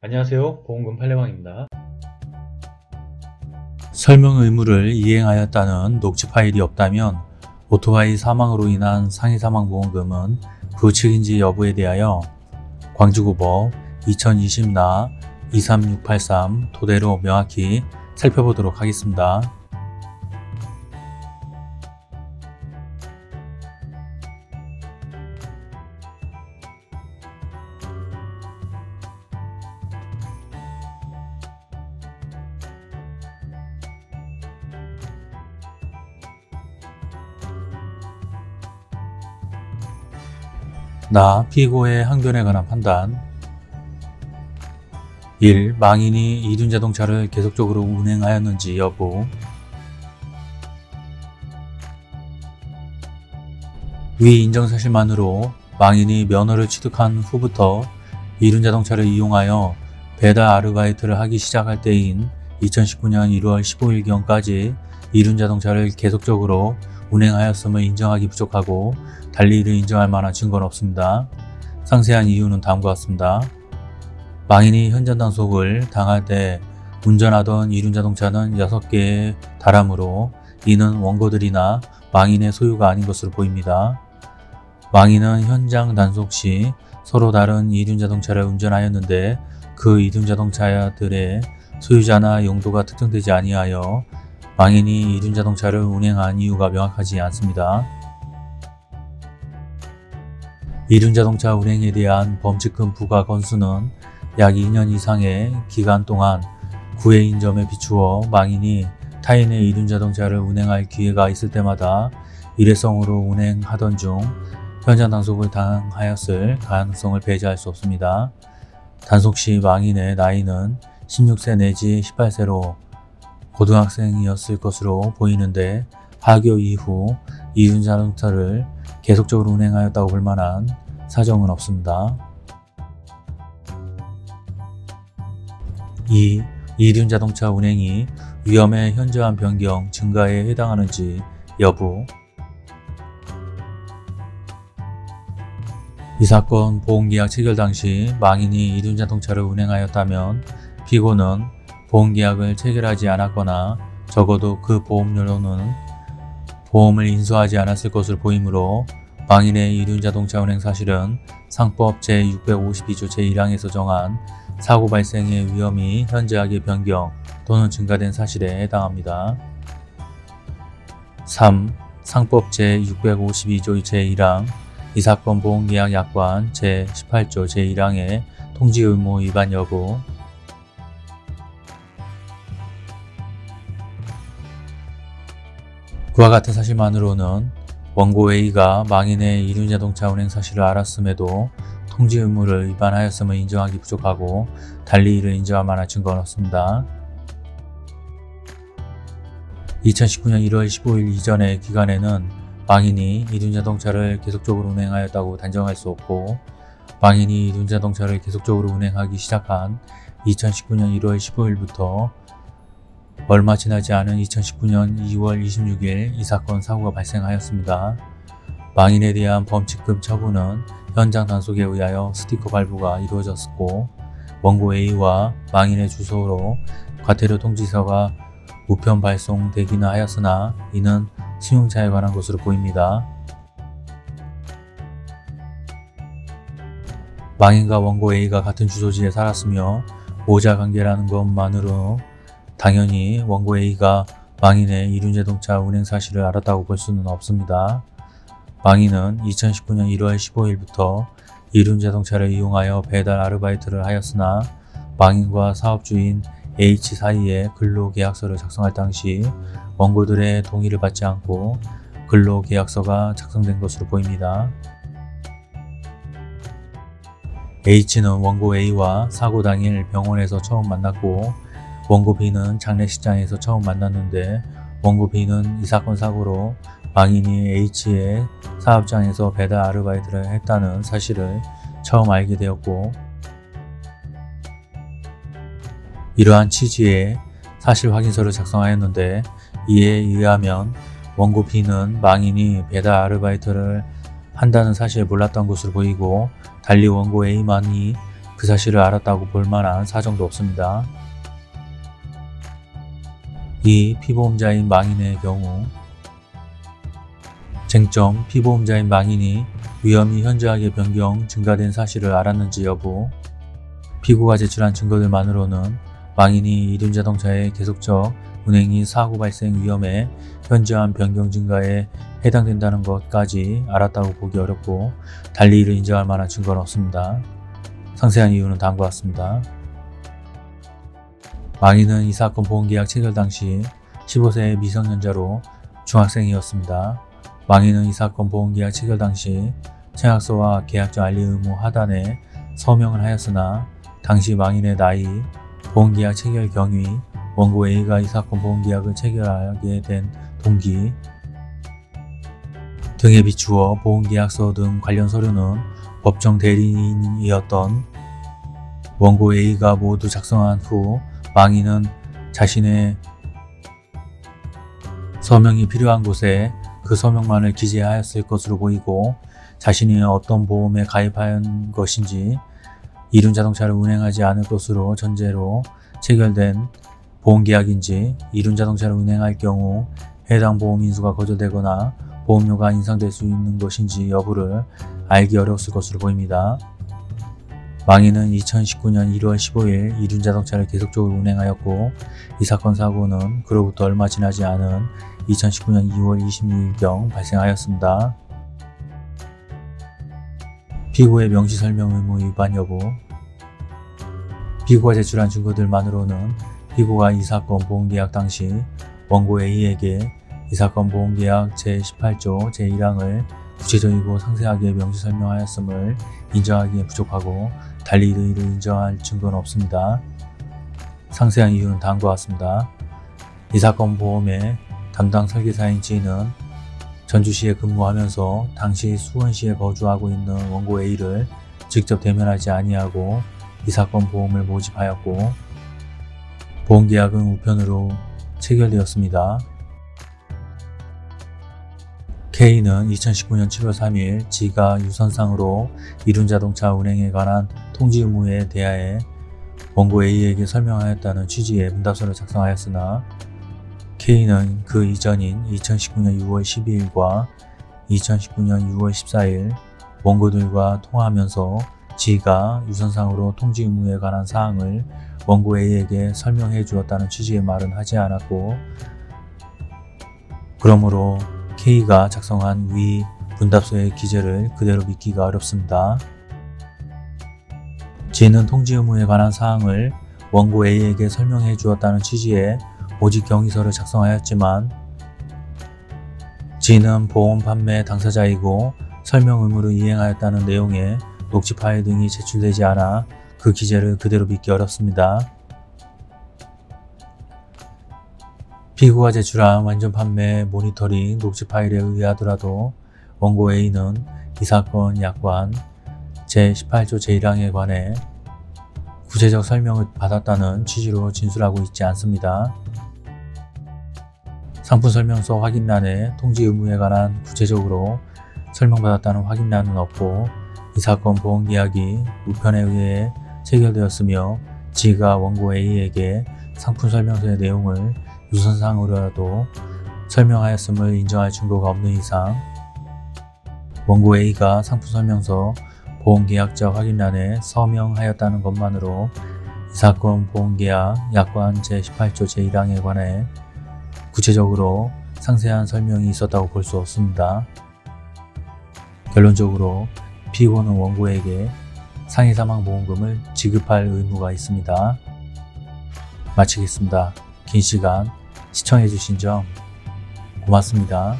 안녕하세요 보험금 팔례방입니다 설명 의무를 이행하였다는 녹취 파일이 없다면 오토바이 사망으로 인한 상해사망보험금은 부책인지 여부에 대하여 광주고법 2020나 23683 토대로 명확히 살펴보도록 하겠습니다. 나 피고의 항변에 관한 판단 1. 망인이 이륜자동차를 계속적으로 운행하였는지 여부 위 인정사실만으로 망인이 면허를 취득한 후부터 이륜자동차를 이용하여 배달 아르바이트를 하기 시작할 때인 2019년 1월 15일경까지 이륜자동차를 계속적으로 운행하였음을 인정하기 부족하고 달리 이를 인정할 만한 증거는 없습니다. 상세한 이유는 다음과 같습니다. 망인이 현장 단속을 당할 때 운전하던 이륜자동차는 6개에 달하므로 이는 원고들이나 망인의 소유가 아닌 것으로 보입니다. 망인은 현장 단속 시 서로 다른 이륜자동차를 운전하였는데 그 이륜자동차들의 소유자나 용도가 특정되지 아니하여 망인이 이륜자동차를 운행한 이유가 명확하지 않습니다. 이륜자동차 운행에 대한 범칙금 부과 건수는 약 2년 이상의 기간 동안 구해인 점에 비추어 망인이 타인의 이륜자동차를 운행할 기회가 있을 때마다 일회성으로 운행하던 중 현장 단속을 당하였을 가능성을 배제할 수 없습니다. 단속 시 망인의 나이는 16세 내지 18세로 고등학생이었을 것으로 보이는데 하교 이후 이륜자동차를 계속적으로 운행하였다고 볼 만한 사정은 없습니다. 2. 이륜자동차 운행이 위험의 현저한 변경 증가에 해당하는지 여부 이 사건 보험계약 체결 당시 망인이 이륜자동차를 운행하였다면 피고는 보험계약을 체결하지 않았거나 적어도 그 보험료로는 보험을 인수하지 않았을 것으로 보이므로 망인의 이륜자동차 운행 사실은 상법 제652조 제1항에서 정한 사고 발생의 위험이 현저하게 변경 또는 증가된 사실에 해당합니다. 3. 상법 제652조 제1항 이 사건 보험계약 약관 제18조 제1항의 통지 의무 위반 여부 그와 같은 사실만으로는 원고 A가 망인의 이륜자동차 운행 사실을 알았음에도 통지 의무를 위반하였음을 인정하기 부족하고 달리 이를 인정할 만한 증거는 없습니다. 2019년 1월 15일 이전의 기간에는 망인이 이륜자동차를 계속적으로 운행하였다고 단정할 수 없고 망인이 이륜자동차를 계속적으로 운행하기 시작한 2019년 1월 15일부터 얼마 지나지 않은 2019년 2월 26일 이 사건 사고가 발생하였습니다. 망인에 대한 범칙금 처분은 현장 단속에 의하여 스티커 발부가 이루어졌고 원고 A와 망인의 주소로 과태료 통지서가 우편 발송되기는 하였으나 이는 승용차에 관한 것으로 보입니다. 망인과 원고 A가 같은 주소지에 살았으며 모자 관계라는 것만으로 당연히 원고 A가 망인의 이륜자동차 운행 사실을 알았다고 볼 수는 없습니다. 망인은 2019년 1월 15일부터 이륜자동차를 이용하여 배달 아르바이트를 하였으나 망인과 사업주인 H 사이에 근로계약서를 작성할 당시 원고들의 동의를 받지 않고 근로계약서가 작성된 것으로 보입니다. H는 원고 A와 사고 당일 병원에서 처음 만났고 원고 B는 장례식장에서 처음 만났는데 원고 B는 이 사건 사고로 망인이 H의 사업장에서 배달 아르바이트를 했다는 사실을 처음 알게 되었고 이러한 취지의 사실 확인서를 작성하였는데 이에 의하면 원고 B는 망인이 배달 아르바이트를 한다는 사실을 몰랐던 것으로 보이고 달리 원고 A만이 그 사실을 알았다고 볼 만한 사정도 없습니다. 이 피보험자인 망인의 경우 쟁점 피보험자인 망인이 위험이 현저하게 변경 증가된 사실을 알았는지 여부 피고가 제출한 증거들만으로는 망인이 이륜자동차의 계속적 운행이 사고 발생 위험에 현저한 변경 증가에 해당된다는 것까지 알았다고 보기 어렵고 달리 이를 인정할 만한 증거는 없습니다. 상세한 이유는 다음과 같습니다. 망인은 이 사건 보험계약 체결 당시 15세의 미성년자로 중학생이었습니다. 망인은 이 사건 보험계약 체결 당시 청약서와 계약자 알리 의무 하단에 서명을 하였으나 당시 망인의 나이, 보험계약 체결 경위, 원고 A가 이 사건 보험계약을 체결하게 된 동기 등에 비추어 보험계약서 등 관련 서류는 법정 대리인이었던 원고 A가 모두 작성한 후 망인은 자신의 서명이 필요한 곳에 그 서명만을 기재하였을 것으로 보이고 자신이 어떤 보험에 가입한 것인지 이륜 자동차를 운행하지 않을 것으로 전제로 체결된 보험계약인지 이륜 자동차를 운행할 경우 해당 보험 인수가 거절되거나 보험료가 인상될 수 있는 것인지 여부를 알기 어려웠을 것으로 보입니다. 망인은 2019년 1월 15일 이륜 자동차를 계속적으로 운행하였고 이 사건 사고는 그로부터 얼마 지나지 않은 2019년 2월 26일경 발생하였습니다. 피고의 명시설명 의무 위반 여부 피고가 제출한 증거들만으로는 피고가 이 사건 보험계약 당시 원고 A에게 이 사건 보험계약 제18조 제1항을 구체적이고 상세하게 명시 설명하였음을 인정하기에 부족하고 달리 이를 인정할 증거는 없습니다. 상세한 이유는 다음과 같습니다. 이 사건 보험의 담당 설계사인 G는 전주시에 근무하면서 당시 수원시에 거주하고 있는 원고 A를 직접 대면하지 아니하고 이 사건 보험을 모집하였고 보험계약은 우편으로 체결되었습니다. K는 2019년 7월 3일 지가 유선상으로 이륜자동차 운행에 관한 통지 의무에 대하여 원고 A에게 설명하였다는 취지의 문답서를 작성하였으나 K는 그 이전인 2019년 6월 12일과 2019년 6월 14일 원고들과 통화하면서 G가 유선상으로 통지 의무에 관한 사항을 원고 A에게 설명해 주었다는 취지의 말은 하지 않았고 그러므로 K가 작성한 위 문답서의 기재를 그대로 믿기가 어렵습니다. G는 통지 의무에 관한 사항을 원고 A에게 설명해 주었다는 취지의 모집 경위서를 작성하였지만 G는 보험 판매 당사자이고 설명 의무를 이행하였다는 내용의 녹취 파일 등이 제출되지 않아 그 기재를 그대로 믿기 어렵습니다. 피고가 제출한 완전 판매 모니터링 녹취 파일에 의하더라도 원고 A는 이 사건 약관 제18조 제1항에 관해 구체적 설명을 받았다는 취지로 진술하고 있지 않습니다. 상품 설명서 확인란에 통지 의무에 관한 구체적으로 설명받았다는 확인란은 없고 이 사건 보험계약이 우편에 의해 체결되었으며 G가 원고 A에게 상품 설명서의 내용을 유선상으로라도 설명하였음을 인정할 증거가 없는 이상 원고 A가 상품 설명서 보험계약자 확인란에 서명하였다는 것만으로 이 사건 보험계약 약관 제18조 제1항에 관해 구체적으로 상세한 설명이 있었다고 볼 수 없습니다. 결론적으로 피고는 원고에게 상해사망보험금을 지급할 의무가 있습니다. 마치겠습니다. 긴 시간 시청해주신 점 고맙습니다.